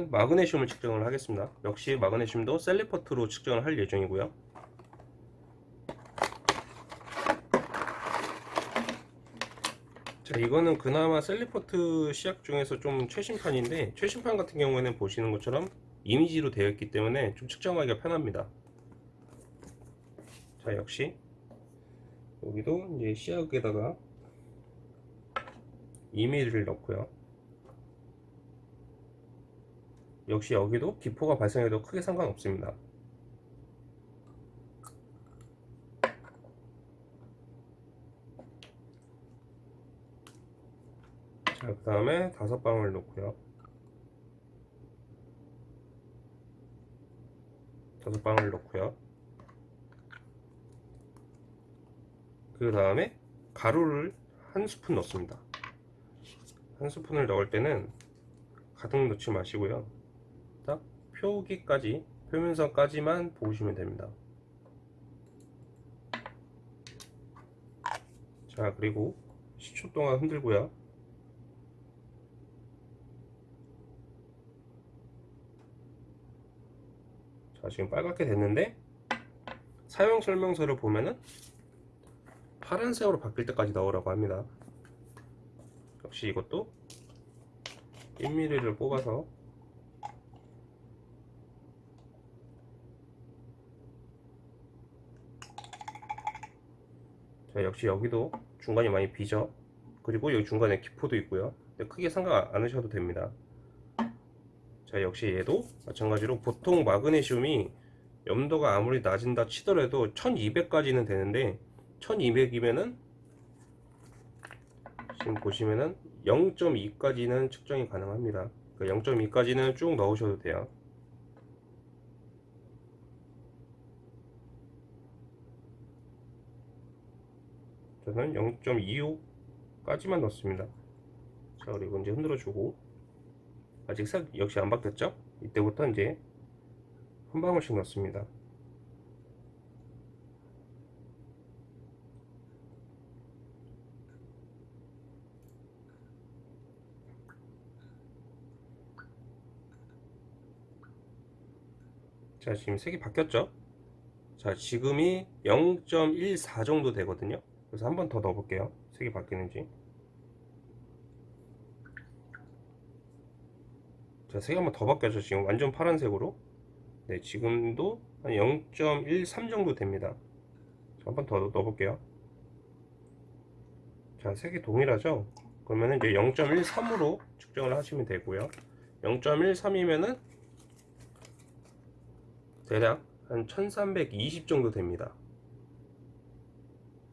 이번에는 마그네슘을 측정을 하겠습니다. 역시 마그네슘도 Salifert로 측정을 할 예정이고요. 자 이거는 그나마 Salifert 시약 중에서 좀 최신판인데 최신판 같은 경우에는 보시는 것처럼 이미지로 되어 있기 때문에 좀 측정하기가 편합니다. 자 역시 여기도 이제 시약에다가 이미지를 넣고요. 역시 여기도 기포가 발생해도 크게 상관없습니다. 자, 그 다음에 다섯 방울 넣고요. 다섯 방울 넣고요. 그 다음에 가루를 한 스푼 넣습니다. 한 스푼을 넣을 때는 가득 넣지 마시고요. 딱 표기까지, 표면선까지만 보시면 됩니다. 자, 그리고 10초 동안 흔들고요. 자 지금 빨갛게 됐는데 사용 설명서를 보면은 파란색으로 바뀔 때까지 넣으라고 합니다 역시 이것도 1mm를 뽑아서 자 역시 여기도 중간이 많이 비죠. 그리고 여기 중간에 기포도 있고요. 크게 상관 안 하셔도 됩니다. 자 역시 얘도 마찬가지로 보통 마그네슘이 염도가 아무리 낮은다 치더라도 1200까지는 되는데 1200이면은 지금 보시면은 0.2까지는 측정이 가능합니다. 0.2까지는 쭉 넣으셔도 돼요 저는 0.25까지만 넣습니다. 자 그리고 이제 흔들어 주고. 아직 색 역시 안 바뀌었죠? 이때부터 이제 한 방울씩 넣습니다. 자 지금 색이 바뀌었죠? 자 지금이 0.14 정도 되거든요 그래서 한 번 더 넣어 볼게요. 색이 바뀌는지. 자 색이 한 번 더 바뀌었죠 지금 완전 파란색으로. 네 지금도 한 0.13 정도 됩니다. 한 번 더 넣어 볼게요. 자 색이 동일하죠? 그러면 이제 0.13으로 측정을 하시면 되고요. 0.13이면은 대략 한 1320 정도 됩니다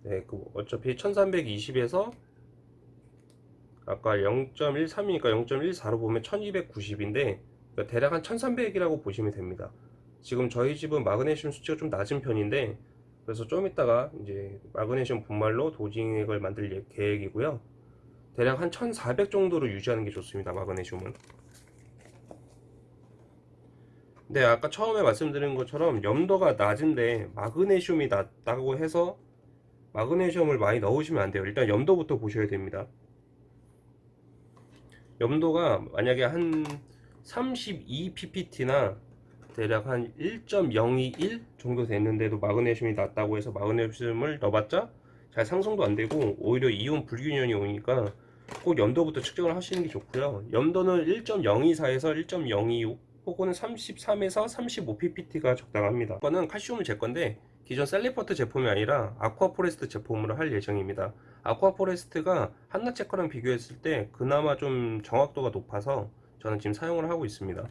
네, 그 어차피 1320에서 아까 0.13이니까 0.14로 보면 1290인데 그러니까 대략 한 1300이라고 보시면 됩니다. 지금 저희 집은 마그네슘 수치가 좀 낮은 편인데 그래서 좀 이따가 이제 마그네슘 분말로 도징액을 만들 계획이고요. 대략 한 1400 정도로 유지하는 게 좋습니다 마그네슘은. 네 아까 처음에 말씀드린 것처럼 염도가 낮은데 마그네슘이 낮다고 해서 마그네슘을 많이 넣으시면 안 돼요. 일단 염도부터 보셔야 됩니다. 염도가 만약에 한 32ppt나 대략 한 1.021 정도 됐는데도 마그네슘이 낮다고 해서 마그네슘을 넣어봤자 잘 상승도 안되고 오히려 이온 불균형이 오니까 꼭 염도부터 측정을 하시는 게 좋고요. 염도는 1.024에서 1.026 혹은 33에서 35ppt가 적당합니다. 이거는 칼슘을 잴 건데 기존 Salifert 제품이 아니라 Aquaforest 제품으로 할 예정입니다. Aquaforest가 Hanna Checker랑 비교했을 때 그나마 좀 정확도가 높아서 저는 지금 사용을 하고 있습니다.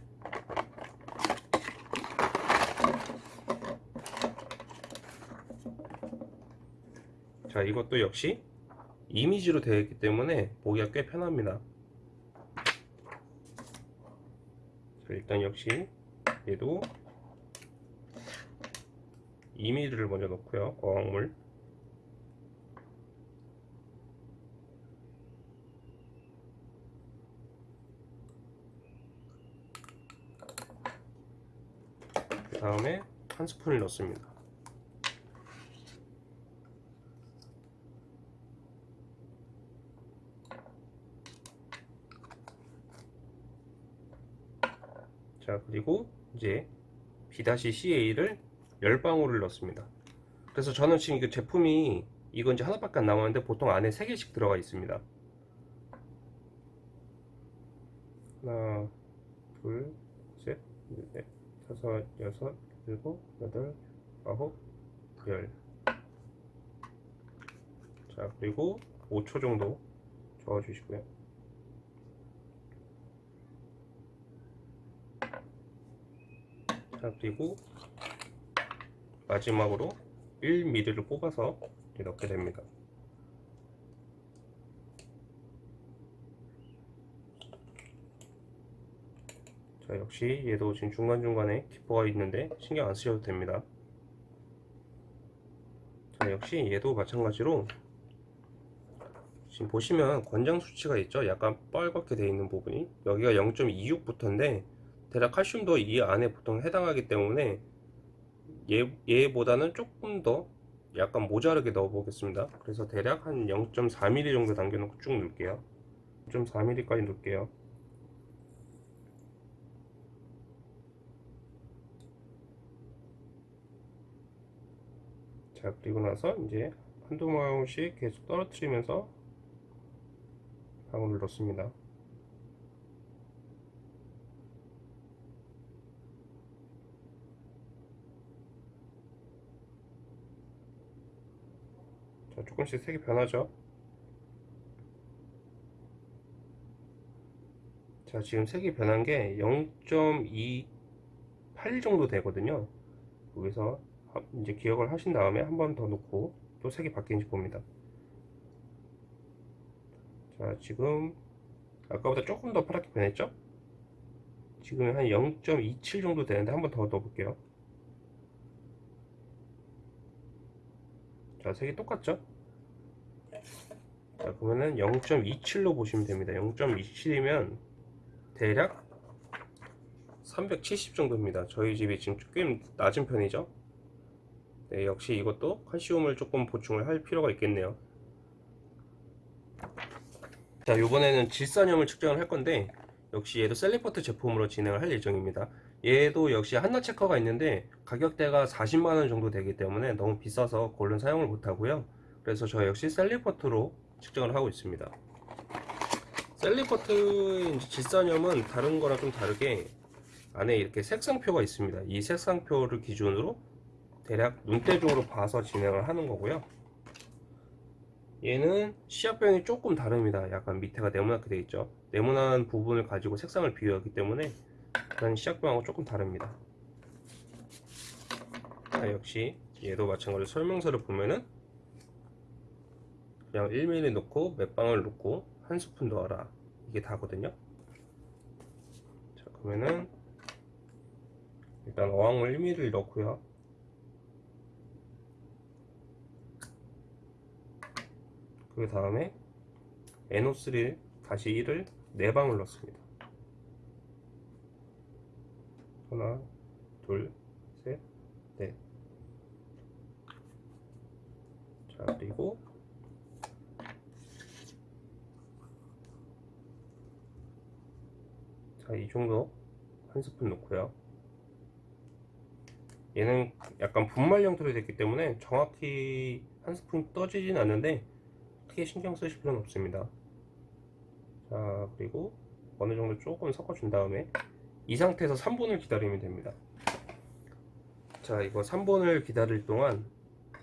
자 이것도 역시 이미지로 되어 있기 때문에 보기가 꽤 편합니다. 자, 일단 역시 얘도 이미지를 먼저 넣고요. 어항물. 그 다음에 한 스푼을 넣습니다. 자 그리고 이제 B-CA를 10방울을 넣습니다. 그래서 저는 지금 그 제품이 이건 이제 하나밖에 안 남았는데 보통 안에 3개씩 들어가 있습니다. 하나 둘셋 넷 다섯 여섯 일곱 여덟 아홉 열. 자 그리고 5초 정도 저어 주시고요. 자 그리고 마지막으로 1mm를 뽑아서 넣게 됩니다. 자 역시 얘도 지금 중간중간에 기포가 있는데 신경 안 쓰셔도 됩니다. 자 역시 얘도 마찬가지로 지금 보시면 권장 수치가 있죠? 약간 뻘겋게 되어 있는 부분이. 여기가 0.26부터인데 대략 칼슘도 이 안에 보통 해당하기 때문에 얘, 얘보다는 조금 더 약간 모자르게 넣어 보겠습니다. 그래서 대략 한 0.4mm 정도 남겨놓고 쭉 넣을게요. 0.4mm까지 넣을게요. 자 그리고 나서 이제 한두 방울씩 계속 떨어뜨리면서 방울을 넣습니다 자 조금씩 색이 변하죠? 자 지금 색이 변한 게 0.28 정도 되거든요. 여기서 이제 기억을 하신 다음에 한 번 더 놓고 또 색이 바뀌는지 봅니다. 자 지금 아까보다 조금 더 파랗게 변했죠? 지금 한 0.27 정도 되는데 한 번 더 넣어 볼게요 자 색이 똑같죠? 자 그러면은 0.27로 보시면 됩니다. 0.27이면 대략 370 정도입니다. 저희 집이 지금 꽤 낮은 편이죠? 네, 역시 이것도 칼슘을 조금 보충을 할 필요가 있겠네요. 자 이번에는 질산염을 측정을 할 건데 역시 얘도 Salifert 제품으로 진행을 할 예정입니다 얘도 역시 Hanna Checker가 있는데 가격대가 40만원 정도 되기 때문에 너무 비싸서 그걸로 사용을 못하고요. 그래서 저 역시 Salifert로 측정을 하고 있습니다. Salifert 질산염은 다른 거랑 좀 다르게 안에 이렇게 색상표가 있습니다. 이 색상표를 기준으로 대략 눈대중으로 봐서 진행을 하는 거고요. 얘는 시합병이 조금 다릅니다. 약간 밑에가 네모나게 되어 있죠. 네모난 부분을 가지고 색상을 비교하기 때문에 그런 시약병하고 조금 다릅니다. 자, 역시 얘도 마찬가지로 설명서를 보면은 그냥 1mm 넣고 몇 방울 넣고 한 스푼 넣어라. 이게 다거든요. 자 그러면은 일단 어항물 1mm를 넣고요. 그 다음에 NO3 다시 1을 4방울 넣습니다 하나 둘 셋 넷 자 그리고 자 이 정도 한 스푼 넣고요. 얘는 약간 분말 형태로 됐기 때문에 정확히 한 스푼 떠지진 않는데 크게 신경 쓰실 필요는 없습니다. 자 그리고 어느 정도 조금 섞어준 다음에 이 상태에서 3분을 기다리면 됩니다. 자 이거 3분을 기다릴 동안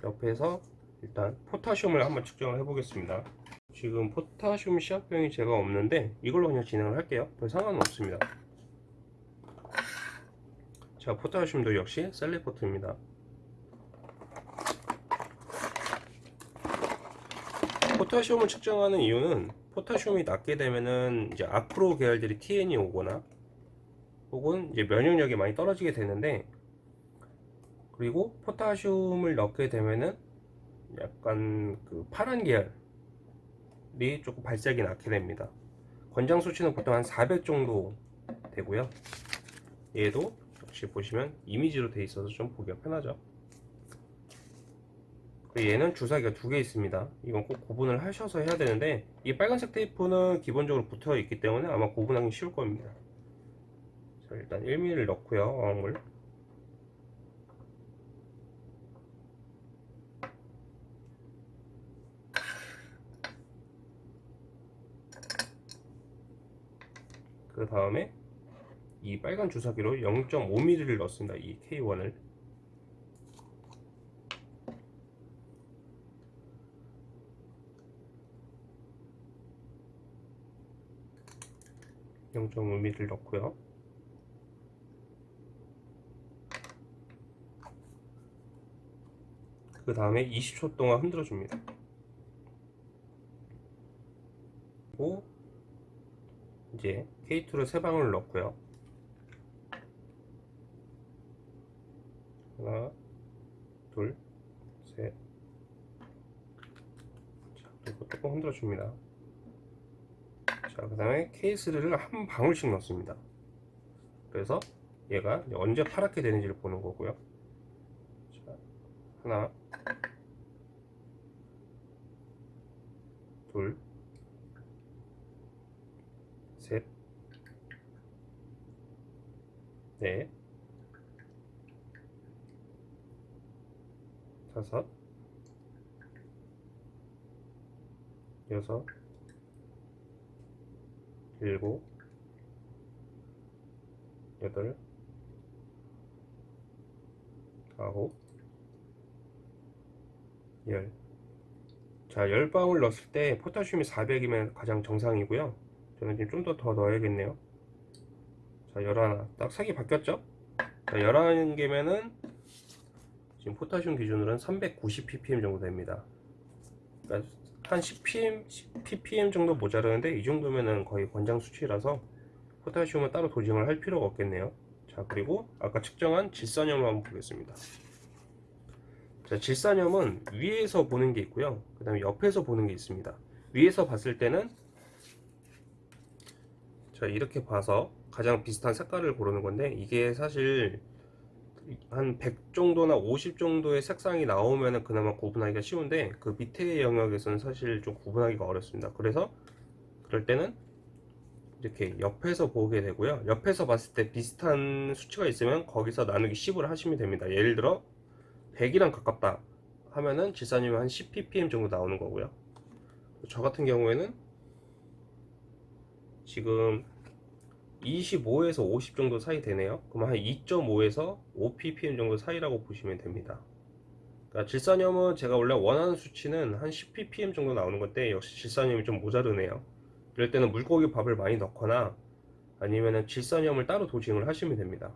옆에서 일단 포타슘을 한번 측정을 해 보겠습니다. 지금 포타슘 시합병이 제가 없는데 이걸로 그냥 진행을 할게요. 별 상관은 없습니다. 자 포타슘도 역시 셀리포트입니다. 포타슘을 측정하는 이유는 포타슘이 낮게 되면은 이제 아크로 계열들이 TN이 오거나 혹은 이제 면역력이 많이 떨어지게 되는데 그리고 포타슘을 넣게 되면은 약간 그 파란 계열이 조금 발색이 낮게 됩니다. 권장 수치는 보통 한 400 정도 되고요. 얘도 역시 보시면 이미지로 돼 있어서 좀 보기가 편하죠. 얘는 주사기가 두 개 있습니다. 이건 꼭 구분을 하셔서 해야 되는데 이 빨간색 테이프는 기본적으로 붙어 있기 때문에 아마 구분하기 쉬울 겁니다 일단 1mm를 넣고요 어항물 그 다음에 이 빨간 주사기로 0.5mm를 넣습니다 이 K1을 0.5mm를 넣고요. 그 다음에 20초 동안 흔들어 줍니다. 그리고 이제 K2를 세 방울 넣고요. 하나, 둘, 셋. 자, 그리고 조금 흔들어 줍니다. 자, 그 다음에 케이스를 한 방울씩 넣습니다. 그래서 얘가 언제 파랗게 되는지를 보는 거고요. 자, 하나, 둘, 셋, 넷, 다섯, 여섯, 일곱, 여덟, 아홉, 열. 자, 열 방울 넣었을 때 포타슘이 400이면 가장 정상이고요. 저는 지금 좀 더 더 넣어야겠네요. 자, 열하나. 딱 색이 바뀌었죠? 자, 11개면은 지금 포타슘 기준으로는 390 ppm 정도 됩니다. 그러니까 한 10ppm, 10ppm 정도 모자르는데 이 정도면은 거의 권장 수치라서 포타슘은 따로 도징을 할 필요가 없겠네요. 자, 그리고 아까 측정한 질산염을 한번 보겠습니다. 자, 질산염은 위에서 보는 게 있고요. 그 다음에 옆에서 보는 게 있습니다. 위에서 봤을 때는 자, 이렇게 봐서 가장 비슷한 색깔을 고르는 건데 이게 사실 한 100 정도나 50 정도의 색상이 나오면 그나마 구분하기가 쉬운데 그 밑에 영역에서는 사실 좀 구분하기가 어렵습니다. 그래서 그럴 때는 이렇게 옆에서 보게 되고요. 옆에서 봤을 때 비슷한 수치가 있으면 거기서 나누기 10을 하시면 됩니다. 예를 들어 100이랑 가깝다 하면은 질산염이 한10 ppm 정도 나오는 거고요. 저 같은 경우에는 지금 25에서 50 정도 사이 되네요. 그럼 한 2.5에서 5 ppm 정도 사이라고 보시면 됩니다. 그러니까 질산염은 제가 원래 원하는 수치는 한 10 ppm 정도 나오는 건데 역시 질산염이 좀 모자르네요. 이럴 때는 물고기 밥을 많이 넣거나 아니면은 질산염을 따로 도징을 하시면 됩니다.